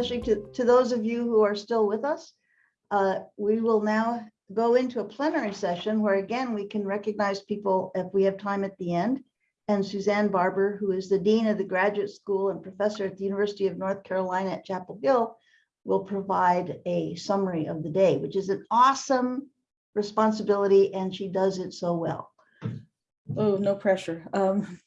especially to, to those of you who are still with us. Uh, We will now go into a plenary session where again, we can recognize people if we have time at the end. And Suzanne Barber, who is the Dean of the Graduate School and Professor at the University of North Carolina at Chapel Hill, will provide a summary of the day, which is an awesome responsibility, and she does it so well. Oh, no pressure. Um,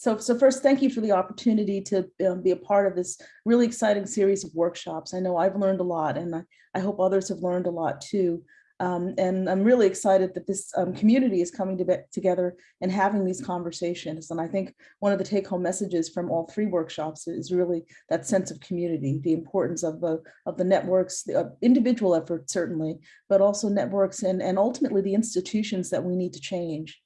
so, so first, thank you for the opportunity to um, be a part of this really exciting series of workshops. I know I've learned a lot and I, I hope others have learned a lot too. Um, and I'm really excited that this um, community is coming to together and having these conversations. And I think one of the take home messages from all three workshops is really that sense of community, the importance of the, of the networks, the uh, individual effort certainly, but also networks and, and ultimately the institutions that we need to change.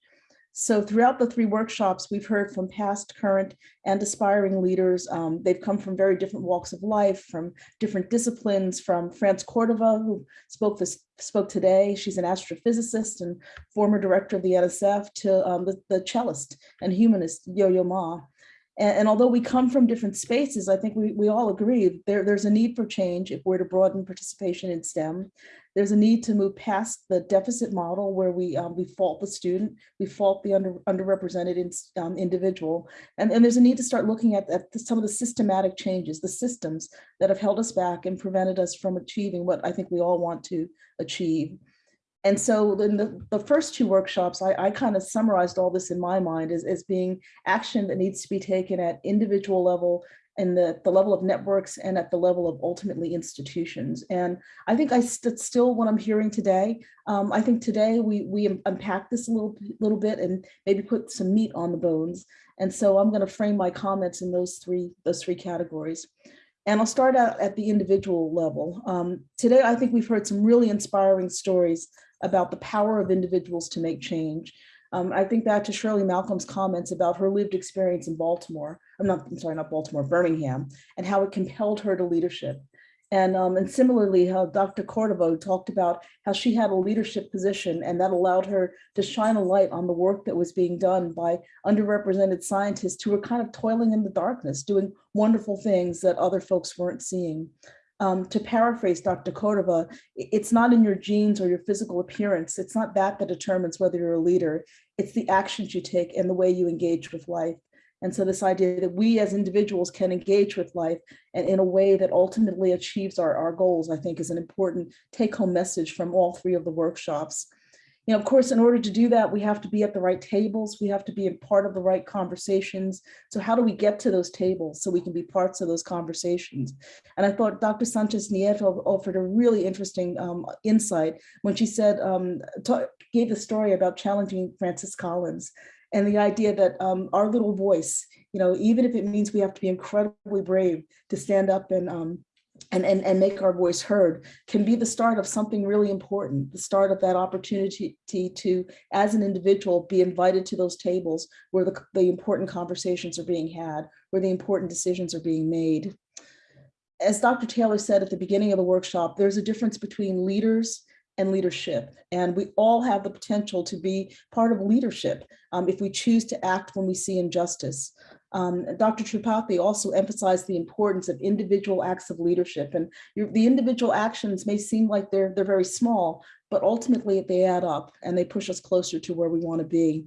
So throughout the three workshops, we've heard from past, current, and aspiring leaders. Um, they've come from very different walks of life, from different disciplines, from France Cordova, who spoke this spoke today. She's an astrophysicist and former director of the NSF, to um, the, the cellist and humanist Yo-Yo Ma. And, and, although we come from different spaces, I think we, we all agree there, there's a need for change if we're to broaden participation in STEM. There's a need to move past the deficit model where we um, we fault the student, we fault the under, underrepresented in, um, individual, and, and there's a need to start looking at, at some of the systematic changes, the systems that have held us back and prevented us from achieving what I think we all want to achieve. And so in the, the first two workshops, I, I kind of summarized all this in my mind as, as being action that needs to be taken at individual level and the, the level of networks and at the level of ultimately institutions. And I think I st still what I'm hearing today, um, I think today we, we unpack this a little, little bit and maybe put some meat on the bones. And so I'm gonna frame my comments in those three, those three categories. And I'll start out at the individual level. Um, today, I think we've heard some really inspiring stories about the power of individuals to make change. Um, I think back to Shirley Malcolm's comments about her lived experience in Baltimore. I'm not, I'm sorry, not Baltimore, Birmingham, and how it compelled her to leadership. And, um, and similarly, how Dr. Cordova talked about how she had a leadership position and that allowed her to shine a light on the work that was being done by underrepresented scientists who were kind of toiling in the darkness, doing wonderful things that other folks weren't seeing. Um, to paraphrase Dr. Cordova, it's not in your genes or your physical appearance. It's not that that determines whether you're a leader. It's the actions you take and the way you engage with life. And so this idea that we as individuals can engage with life and in a way that ultimately achieves our, our goals, I think is an important take home message from all three of the workshops you know, of course, in order to do that, we have to be at the right tables. We have to be a part of the right conversations. So how do we get to those tables so we can be parts of those conversations? And I thought Dr. Sanchez Nieto offered a really interesting um, insight when she said, um, gave the story about challenging Francis Collins and the idea that um, our little voice, you know, even if it means we have to be incredibly brave to stand up and um, and, and, and make our voice heard can be the start of something really important, the start of that opportunity to, as an individual, be invited to those tables where the, the important conversations are being had, where the important decisions are being made. As Dr. Taylor said at the beginning of the workshop, there's a difference between leaders and leadership. And we all have the potential to be part of leadership um, if we choose to act when we see injustice. Um, Dr. Tripathi also emphasized the importance of individual acts of leadership. And the individual actions may seem like they're, they're very small, but ultimately they add up and they push us closer to where we want to be.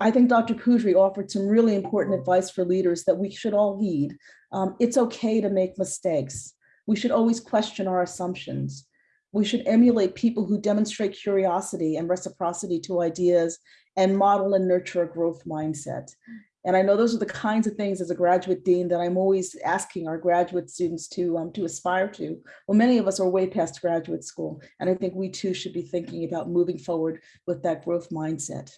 I think Dr. Kudry offered some really important advice for leaders that we should all heed. Um, it's okay to make mistakes. We should always question our assumptions. We should emulate people who demonstrate curiosity and reciprocity to ideas and model and nurture a growth mindset. And I know those are the kinds of things as a graduate dean that I'm always asking our graduate students to, um, to aspire to. Well, many of us are way past graduate school, and I think we too should be thinking about moving forward with that growth mindset.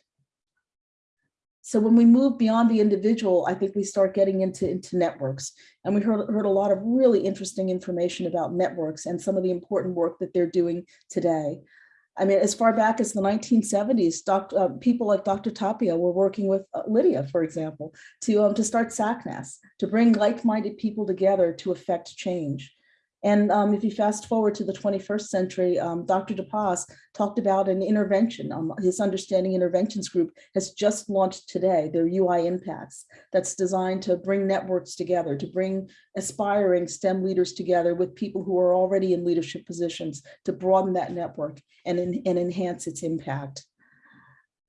So when we move beyond the individual, I think we start getting into, into networks. And we heard, heard a lot of really interesting information about networks and some of the important work that they're doing today. I mean, as far back as the 1970s, doctor, uh, people like Dr. Tapia were working with uh, Lydia, for example, to, um, to start SACNAS, to bring like-minded people together to affect change. And um, if you fast forward to the 21st century, um, Dr. DePass talked about an intervention. Um, his Understanding Interventions Group has just launched today, their UI Impacts, that's designed to bring networks together, to bring aspiring STEM leaders together with people who are already in leadership positions, to broaden that network and, and enhance its impact.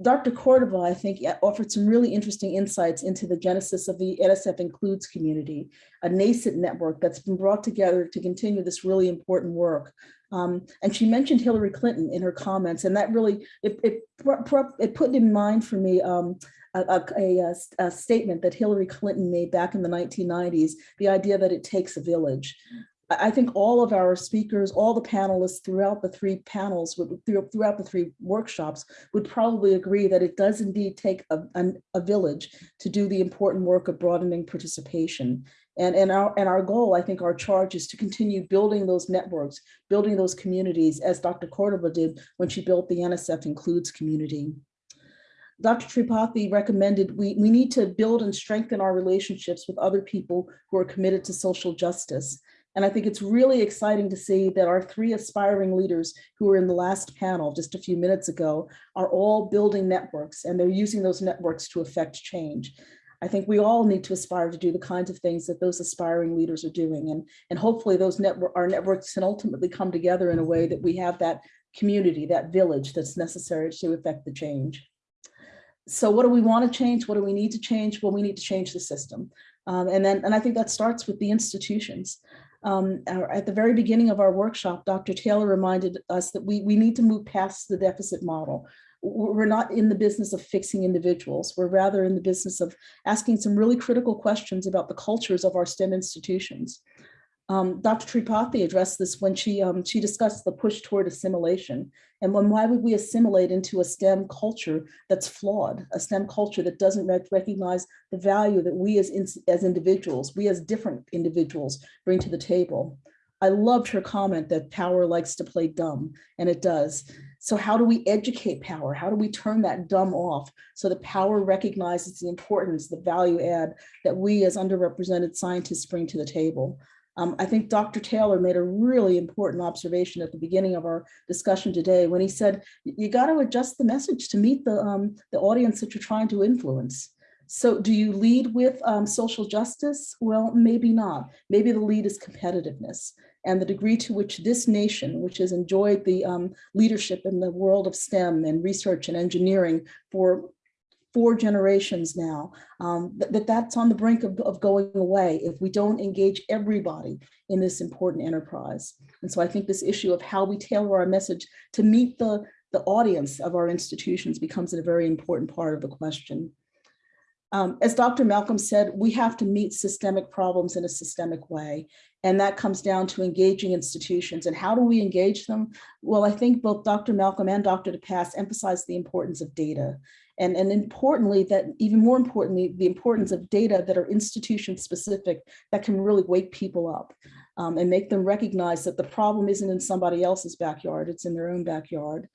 Dr. Cordova, I think, offered some really interesting insights into the genesis of the NSF Includes community, a nascent network that's been brought together to continue this really important work. Um, and she mentioned Hillary Clinton in her comments, and that really, it, it, it put in mind for me um, a, a, a, statement that Hillary Clinton made back in the 1990s, the idea that it takes a village. I think all of our speakers, all the panelists throughout the three panels, throughout the three workshops would probably agree that it does indeed take a, a, village to do the important work of broadening participation. And, and, our, and our goal, I think our charge is to continue building those networks, building those communities as Dr. Cordova did when she built the NSF Includes community. Dr. Tripathi recommended we, we need to build and strengthen our relationships with other people who are committed to social justice. And I think it's really exciting to see that our three aspiring leaders who were in the last panel just a few minutes ago are all building networks and they're using those networks to affect change. I think we all need to aspire to do the kinds of things that those aspiring leaders are doing. And, and hopefully those network, our networks can ultimately come together in a way that we have that community, that village that's necessary to affect the change. So what do we want to change? What do we need to change? Well, we need to change the system. Um, and then, and I think that starts with the institutions. Um, at the very beginning of our workshop, Dr. Taylor reminded us that we, we need to move past the deficit model. We're not in the business of fixing individuals. We're rather in the business of asking some really critical questions about the cultures of our STEM institutions. Um, Dr. Tripathi addressed this when she, um, she discussed the push toward assimilation. And when, why would we assimilate into a STEM culture that's flawed, a STEM culture that doesn't recognize the value that we as, in, as individuals, we as different individuals bring to the table. I loved her comment that power likes to play dumb, and it does. So how do we educate power? How do we turn that dumb off so that power recognizes the importance, the value add that we as underrepresented scientists bring to the table? Um, I think Dr. Taylor made a really important observation at the beginning of our discussion today when he said, you got to adjust the message to meet the, um, the audience that you're trying to influence. So do you lead with um, social justice? Well, maybe not. Maybe the lead is competitiveness and the degree to which this nation, which has enjoyed the um, leadership in the world of STEM and research and engineering for four generations now, um, that, that's on the brink of, of going away if we don't engage everybody in this important enterprise. And so I think this issue of how we tailor our message to meet the, the audience of our institutions becomes a very important part of the question. Um, as Dr. Malcolm said, we have to meet systemic problems in a systemic way. And that comes down to engaging institutions. And how do we engage them? Well, I think both Dr. Malcolm and Dr. DePass emphasized the importance of data. And, and importantly, that even more importantly, the importance of data that are institution specific that can really wake people up um, and make them recognize that the problem isn't in somebody else's backyard, it's in their own backyard.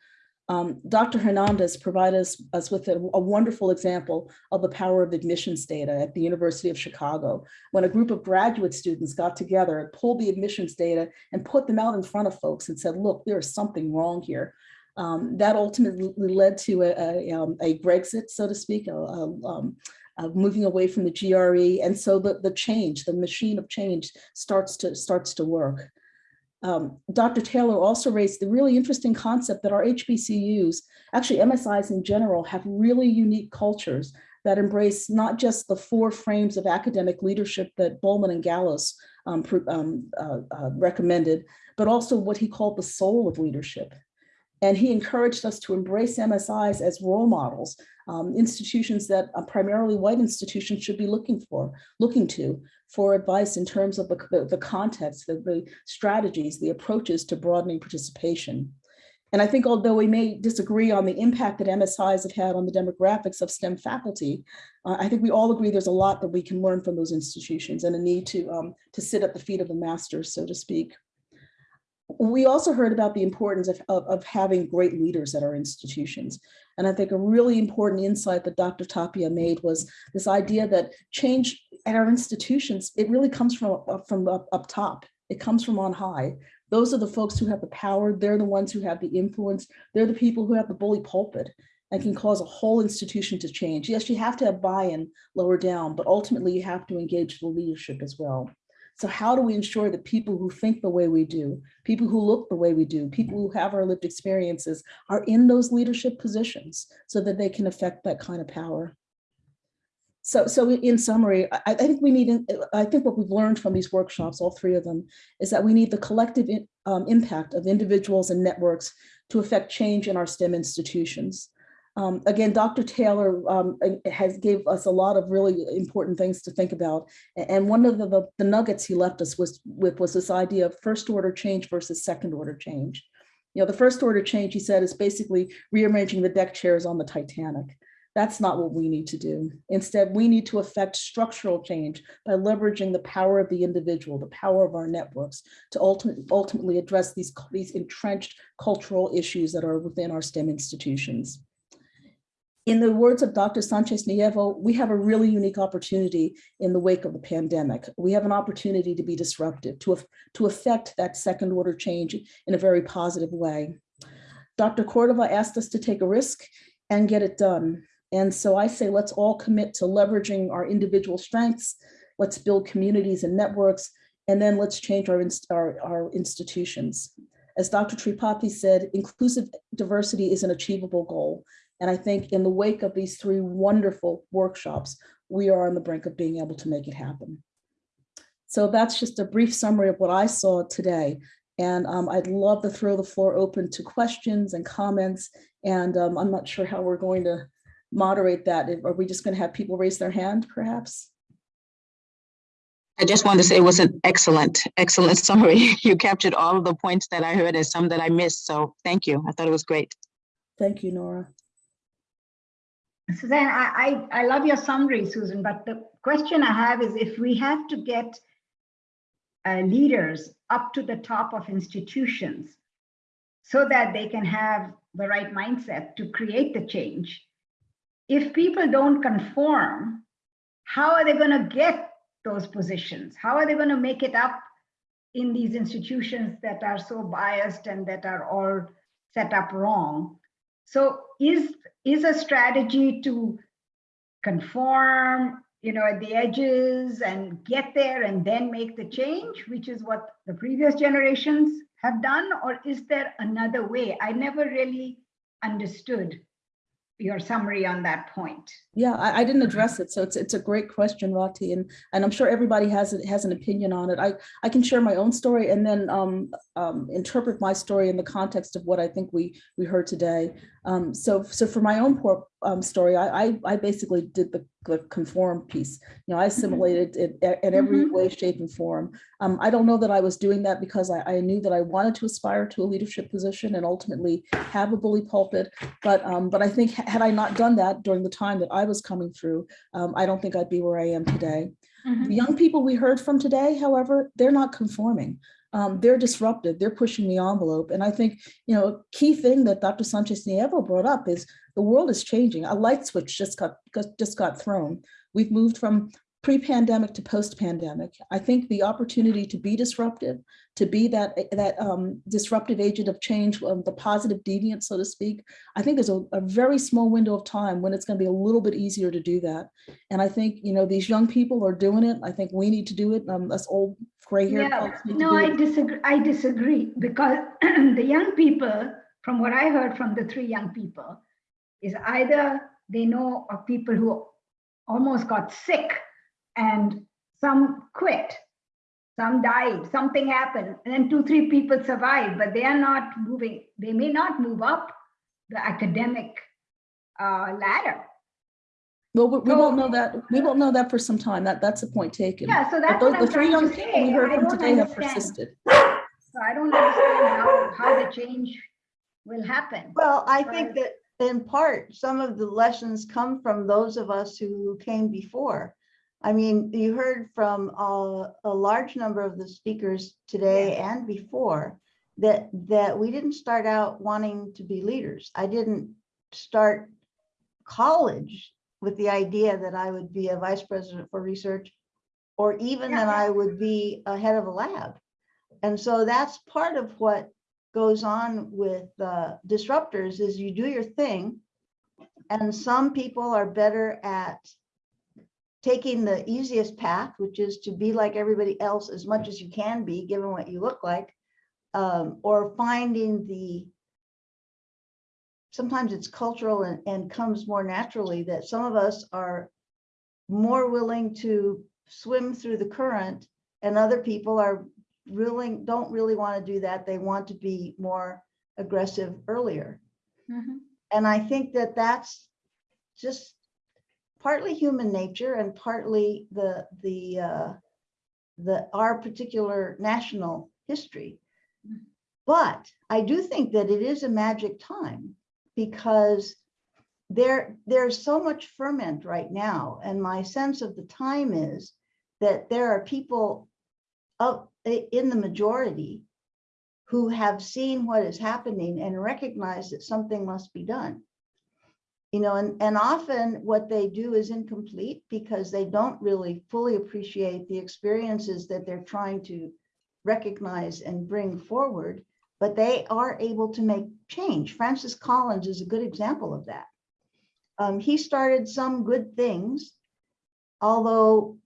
Um, Dr. Hernandez provided us, us with a, a, wonderful example of the power of admissions data at the University of Chicago, when a group of graduate students got together and pulled the admissions data and put them out in front of folks and said, look, there's something wrong here. Um, that ultimately led to a, a, um, a, Brexit, so to speak, a, um, moving away from the GRE. And so the, the change, the machine of change starts to, starts to work. Um, Dr. Taylor also raised the really interesting concept that our HBCUs, actually MSIs in general, have really unique cultures that embrace not just the four frames of academic leadership that Bolman and Gallos um, um, uh, uh, recommended, but also what he called the soul of leadership. And he encouraged us to embrace MSIs as role models, um, institutions that uh, primarily white institutions should be looking for, looking to for advice in terms of the, the, context, the, the strategies, the approaches to broadening participation. And I think although we may disagree on the impact that MSIs have had on the demographics of STEM faculty, uh, I think we all agree there's a lot that we can learn from those institutions and a need to, um, to sit at the feet of the masters, so to speak we also heard about the importance of, of, of, having great leaders at our institutions. And I think a really important insight that Dr. Tapia made was this idea that change at our institutions, it really comes from, uh, from up, up top. It comes from on high. Those are the folks who have the power. They're the ones who have the influence. They're the people who have the bully pulpit and can cause a whole institution to change. Yes, you have to have buy-in lower down, but ultimately you have to engage the leadership as well. So how do we ensure that people who think the way we do, people who look the way we do, people who have our lived experiences are in those leadership positions so that they can affect that kind of power? So, so in summary, I, I think we need, I think what we've learned from these workshops, all three of them, is that we need the collective in- um, impact of individuals and networks to affect change in our STEM institutions. Um, again, Dr. Taylor um, has gave us a lot of really important things to think about. And one of the, the, nuggets he left us was with was this idea of first order change versus second order change. You know, the first order change, he said, is basically rearranging the deck chairs on the Titanic. That's not what we need to do. Instead, we need to affect structural change by leveraging the power of the individual, the power of our networks to ultimately, ultimately address these, these entrenched cultural issues that are within our STEM institutions. In the words of Dr. Sanchez Nieto, we have a really unique opportunity in the wake of the pandemic. We have an opportunity to be disruptive, to, to affect that second order change in a very positive way. Dr. Cordova asked us to take a risk and get it done. And so I say, let's all commit to leveraging our individual strengths. Let's build communities and networks, and then let's change our, our, our institutions. As Dr. Tripathi said, inclusive diversity is an achievable goal. And I think in the wake of these three wonderful workshops, we are on the brink of being able to make it happen. So that's just a brief summary of what I saw today. And um, I'd love to throw the floor open to questions and comments. And um, I'm not sure how we're going to moderate that. Are we just going to have people raise their hand perhaps? I just wanted to say it was an excellent, excellent summary. You captured all of the points that I heard and some that I missed. So thank you. I thought it was great. Thank you, Nora. Suzanne, I, I, I love your summary, Susan, but the question I have is if we have to get uh, leaders up to the top of institutions so that they can have the right mindset to create the change, if people don't conform, how are they going to get those positions? How are they going to make it up in these institutions that are so biased and that are all set up wrong? So is is a strategy to conform, you know, at the edges and get there and then make the change, which is what the previous generations have done, or is there another way? I never really understood your summary on that point. Yeah, I, I, didn't address it, so it's it's a great question, Rati, and and I'm sure everybody has it has an opinion on it. I I can share my own story and then um, um, interpret my story in the context of what I think we we heard today. Um, so so for my own poor, um, story, I, I, I basically did the, the conform piece. You know, I assimilated it in every Mhm. way, shape, and form. Um, I don't know that I was doing that because I, I knew that I wanted to aspire to a leadership position and ultimately have a bully pulpit. But um, but I think had I not done that during the time that I was coming through, um, I don't think I'd be where I am today. The young people we heard from today, however, they're not conforming. Um, they're disruptive. They're pushing the envelope. And I think, you know, a key thing that Dr. Sanchez Nieto brought up is the world is changing. A light switch just got just got thrown. We've moved from pre-pandemic to post-pandemic. I think the opportunity to be disruptive, to be that that um, disruptive agent of change, um, the positive deviant, so to speak, I think there's a, a very small window of time when it's going to be a little bit easier to do that. And I think you know these young people are doing it. I think we need to do it. Um, us old gray-haired Yeah, folks no, I it. disagree. I disagree because the young people, from what I heard from the three young people, is either they know of people who almost got sick and some quit, some died, something happened, and then two, three people survived, but they are not moving. They may not move up the academic uh, ladder. Well, we, we So- won't know that. We won't know that for some time. That that's a point taken. Yeah, so But those, what the I'm three trying young people we heard from don't today have persisted. So I don't understand how, how the change will happen. Well, I think that in part, some of the lessons come from those of us who came before. I mean, you heard from uh, a large number of the speakers today and before that that we didn't start out wanting to be leaders. I didn't start college with the idea that I would be a vice president for research or even that I would be a head of a lab. And so that's part of what goes on with uh, disruptors is you do your thing. And some people are better at taking the easiest path, which is to be like everybody else as much as you can be, given what you look like. um, Or finding the, sometimes it's cultural and, and comes more naturally that some of us are more willing to swim through the current and other people are really, don't really want to do that. They want to be more aggressive earlier. And I think that that's just partly human nature and partly the, the, uh, the, our particular national history. But I do think that it is a magic time because there, there's so much ferment right now. And my sense of the time is that there are people of, in the majority who have seen what is happening and recognize that something must be done. You know, and, and often what they do is incomplete because they don't really fully appreciate the experiences that they're trying to recognize and bring forward, but they are able to make change. Francis Collins is a good example of that. Um, he started some good things, although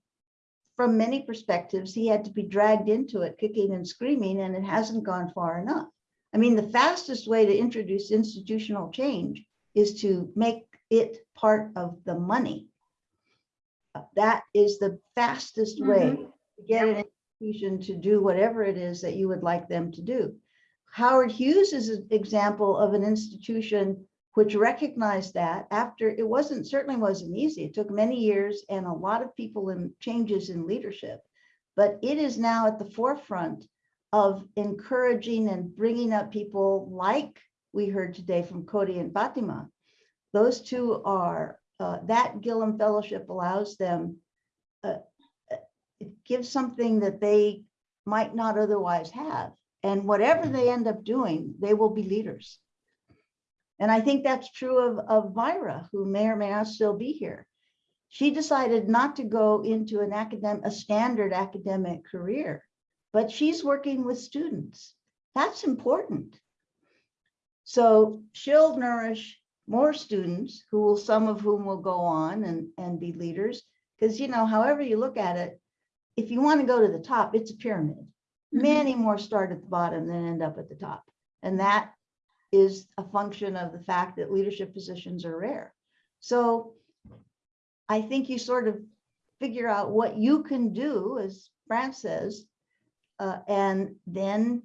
from many perspectives, he had to be dragged into it kicking and screaming, and it hasn't gone far enough. I mean, the fastest way to introduce institutional change is to make it part of the money. That is the fastest mm-hmm. way to get an institution to do whatever it is that you would like them to do. Howard Hughes is an example of an institution which recognized that after it wasn't certainly wasn't easy. It took many years and a lot of people and changes in leadership. But it is now at the forefront of encouraging and bringing up people like we heard today from Cody and Fatima. Those two are, uh, that Gilliam Fellowship allows them, uh, it gives something that they might not otherwise have. And whatever they end up doing, they will be leaders. And I think that's true of, of Myra, who may or may not still be here. She decided not to go into an academic, a standard academic career, but she's working with students. That's important. So she'll nourish more students who will, some of whom will go on and, and be leaders. Because, you know, however you look at it, if you want to go to the top, it's a pyramid. Many more start at the bottom than end up at the top. And that is a function of the fact that leadership positions are rare. So I think you sort of figure out what you can do, as Fran says, uh, and then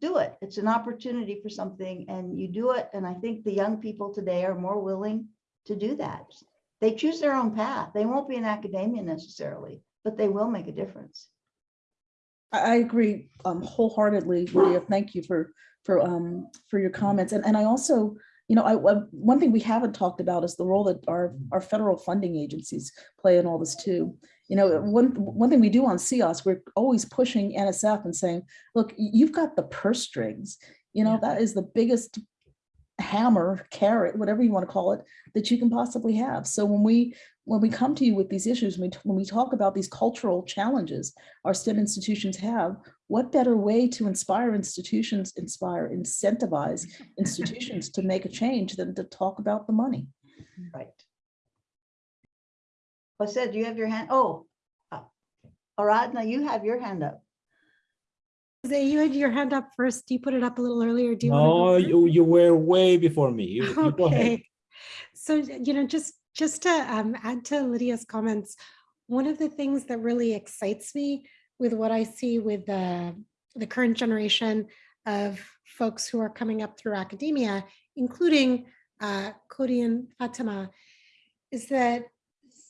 do it. It's an opportunity for something and you do it. And I think the young people today are more willing to do that. They choose their own path. They won't be in academia necessarily, but they will make a difference. I, agree um, wholeheartedly, Lydia. Thank you for, for, um, for your comments. And, and I also, you know, I, one thing we haven't talked about is the role that our, our federal funding agencies play in all this too. You know, one, one thing we do on CEOSE, we're always pushing NSF and saying, look, you've got the purse strings. You know, that is the biggest hammer, carrot, whatever you want to call it, that you can possibly have. So when we, when we come to you with these issues, when we, when we talk about these cultural challenges our STEM institutions have, what better way to inspire institutions, inspire, incentivize institutions to make a change than to talk about the money? Right. said, do you have your hand? Oh. uh, Aradhna, you have your hand up. Jose, you had your hand up first. You put it up a little earlier. Do you? wanna No, you, you were way before me. You, you go ahead. Okay. So, you know, just, just to um, add to Lydia's comments, one of the things that really excites me with what I see with the, the current generation of folks who are coming up through academia, including uh, Cody and Fatima, is that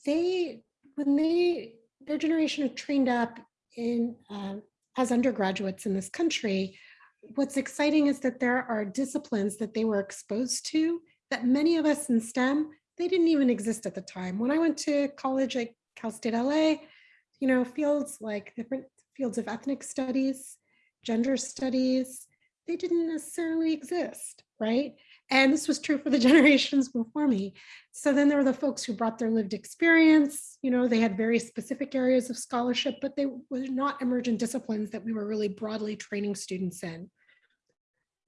they, when they, their generation are trained up in, uh, as undergraduates in this country, what's exciting is that there are disciplines that they were exposed to that many of us in STEM, they didn't even exist at the time. When I went to college at Cal State LA, you know, fields like different fields of ethnic studies, gender studies, they didn't necessarily exist, right? And this was true for the generations before me. So then there were the folks who brought their lived experience, you know, they had very specific areas of scholarship, but they were not emergent disciplines that we were really broadly training students in.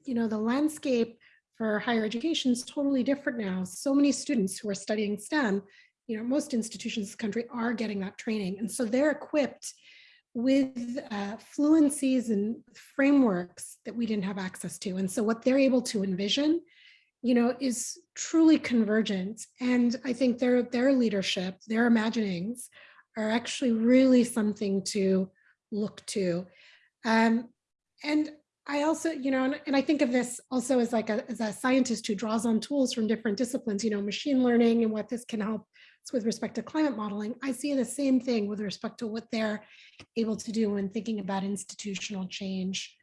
You know, the landscape for higher education is totally different now. So many students who are studying STEM, you know, most institutions in the country are getting that training. And so they're equipped with uh, fluencies and frameworks that we didn't have access to. And so what they're able to envision, you know, is truly convergent. And I think their, their leadership, their imaginings are actually really something to look to. Um, and I also, you know, and, and I think of this also as like a, as a scientist who draws on tools from different disciplines, you know, machine learning and what this can help with respect to climate modeling. I see the same thing with respect to what they're able to do when thinking about institutional change.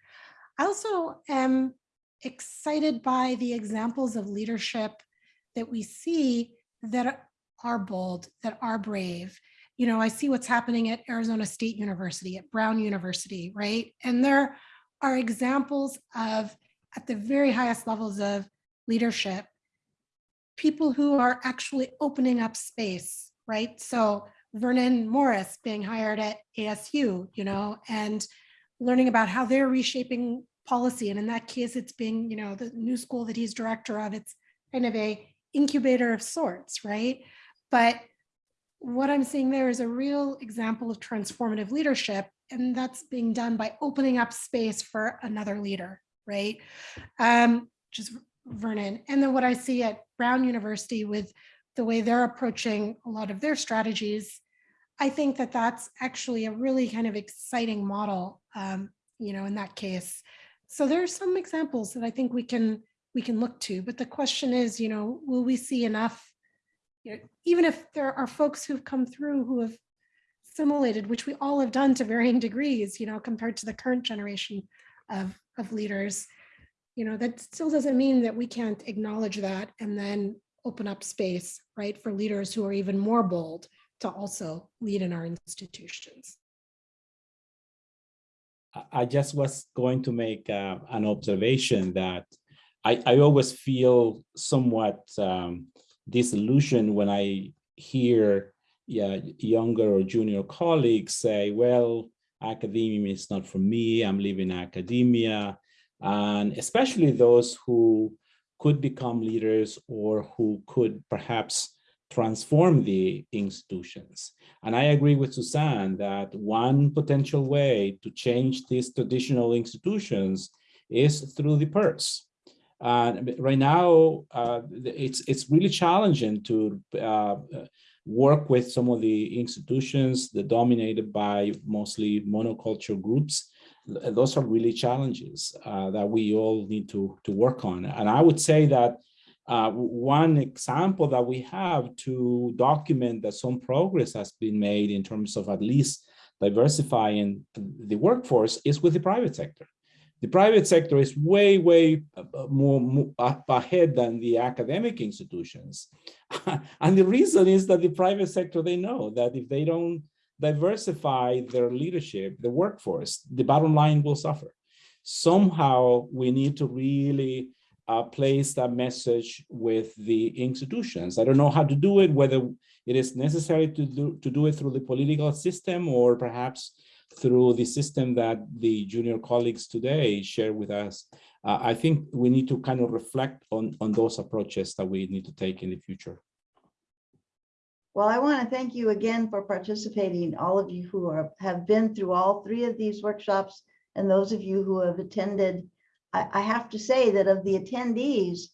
I also am excited by the examples of leadership that we see that are bold, that are brave. You know, I see what's happening at Arizona State University, at Brown University, right? And there are examples of, at the very highest levels of leadership, people who are actually opening up space, right? So Vernon Morris being hired at ASU, you know, and learning about how they're reshaping policy. And in that case, it's being, you know, the new school that he's director of, it's kind of a incubator of sorts, right? But what I'm seeing there is a real example of transformative leadership, and that's being done by opening up space for another leader, right? Um, is Vernon. And then what I see at Brown University with the way they're approaching a lot of their strategies, I think that that's actually a really kind of exciting model, um, you know, in that case. So there are some examples that I think we can we can look to, but the question is, you know, will we see enough, you know, even if there are folks who've come through who have assimilated, which we all have done to varying degrees, you know, compared to the current generation of, of leaders, you know, that still doesn't mean that we can't acknowledge that and then open up space, right, for leaders who are even more bold to also lead in our institutions. I- just was going to make uh, an observation that I, I always feel somewhat um, disillusioned when I hear yeah, younger or junior colleagues say, well, academia is not for me, I'm leaving academia. And especially those who could become leaders or who could perhaps transform the institutions. And I agree with Suzanne that one potential way to change these traditional institutions is through the purse. Uh, right now, uh, it's it's really challenging to uh, work with some of the institutions that dominated by mostly monoculture groups. Those are really challenges uh, that we all need to to work on. And I would say that uh, one example that we have to document that some progress has been made in terms of at least diversifying the workforce is with the private sector. The private sector is way, way more, more ahead than the academic institutions. and the reason is that the private sector, they know that if they don't diversify their leadership, the workforce, the bottom line will suffer. Somehow we need to really uh, place that message with the institutions. I don't know how to do it, whether it is necessary to do, to do it through the political system or perhaps through the system that the junior colleagues today share with us. Uh, I think we need to kind of reflect on, on those approaches that we need to take in the future. Well, I want to thank you again for participating, all of you who are, have been through all three of these workshops and those of you who have attended. I, I have to say that of the attendees,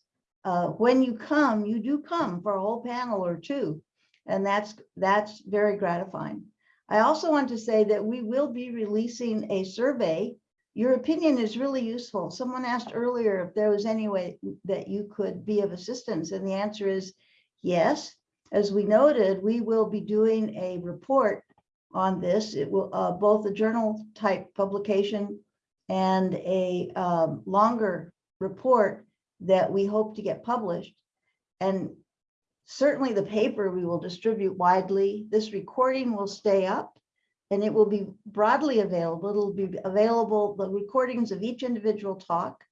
uh, when you come, you do come for a whole panel or two. And that's, that's very gratifying. I also want to say that we will be releasing a survey. Your opinion is really useful. Someone asked earlier if there was any way that you could be of assistance, and the answer is yes. As we noted, we will be doing a report on this. It will uh, both a journal type publication and a um, longer report that we hope to get published. And certainly the paper we will distribute widely. This recording will stay up and it will be broadly available. It'll be available, the recordings of each individual talk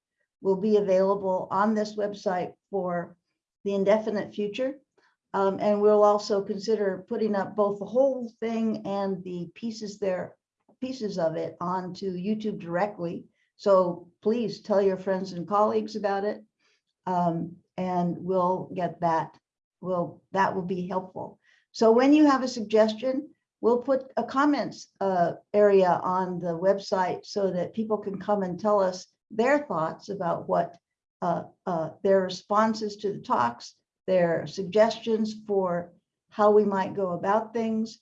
will be available on this website for the indefinite future. Um, and we'll also consider putting up both the whole thing and the pieces there, pieces of it onto YouTube directly. So please tell your friends and colleagues about it. Um, and we'll get that, will, that will be helpful. So when you have a suggestion, we'll put a comments uh, area on the website so that people can come and tell us their thoughts about what uh, uh, their responses to the talks, their suggestions for how we might go about things.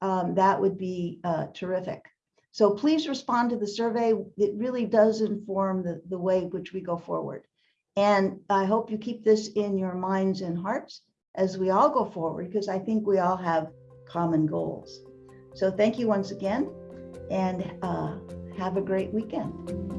Um, that would be uh, terrific. So please respond to the survey. It really does inform the, the way which we go forward. And I hope you keep this in your minds and hearts as we all go forward, because I think we all have common goals. So thank you once again and uh, have a great weekend.